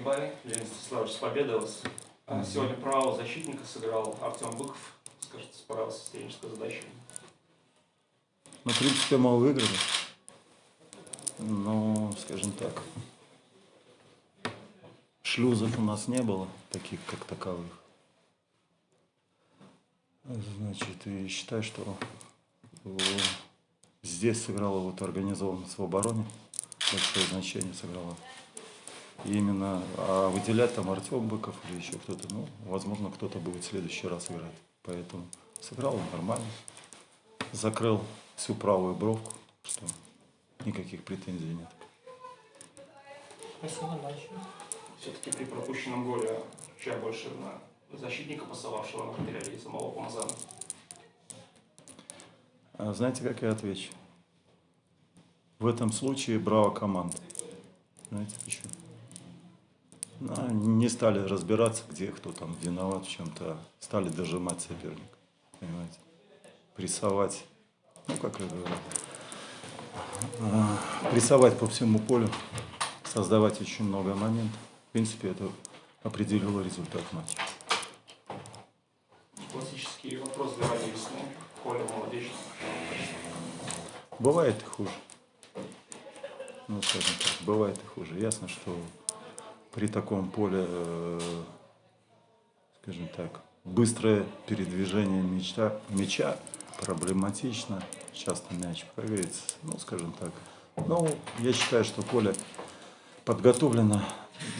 бай, Леонид Станиславович, с победой вас. Сегодня правого защитника сыграл Артем Быков. Скажите, справился с тренерской задачей. Ну, в принципе, мы выиграли. Но, скажем так, шлюзов у нас не было, таких как таковых. Значит, и считаю, что здесь сыграла вот организованность в обороне, большое значение сыграла. И именно, а выделять там Артем Быков или еще кто-то, ну, возможно, кто-то будет в следующий раз играть. Поэтому сыграл он нормально, закрыл всю правую бровку, что никаких претензий нет. Спасибо, дальше. Все-таки при пропущенном голе чья больше на защитника, пасовавшего на материале и самого Помазана. А знаете, как я отвечу? В этом случае браво команда. Знаете почему? Ну, не стали разбираться, где кто там виноват в чем-то, а стали дожимать соперника. Понимаете? Прессовать, ну как я говорю, а, прессовать по всему полю, создавать очень много моментов. В принципе, это определило результат матча. Классический вопрос для Весны. Коля молодечный. Бывает и хуже. Ну, скажем так, бывает и хуже. Ясно, что при таком поле, э, скажем так, быстрое передвижение мяча, мяча проблематично. Часто мяч прыгается, ну, скажем так. Но я считаю, что поле подготовлено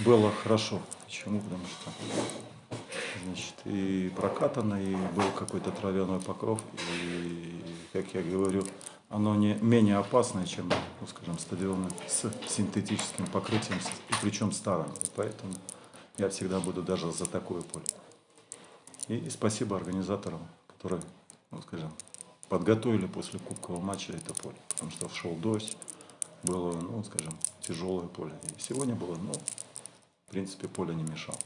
было хорошо. Почему? Потому что значит, и прокатано, и был какой-то травяной покров, и, как я говорю, оно не менее опасное, чем, ну, скажем, стадионы с синтетическим покрытием, и причем старым. Поэтому я всегда буду даже за такое поле. И, спасибо организаторам, которые, ну, скажем, подготовили после кубкового матча это поле. Потому что шел дождь, было, ну, скажем, тяжелое поле. И сегодня было, ну, в принципе, поле не мешало.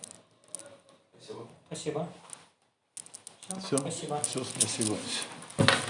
Спасибо. Спасибо. Все, Спасибо. все, спасибо.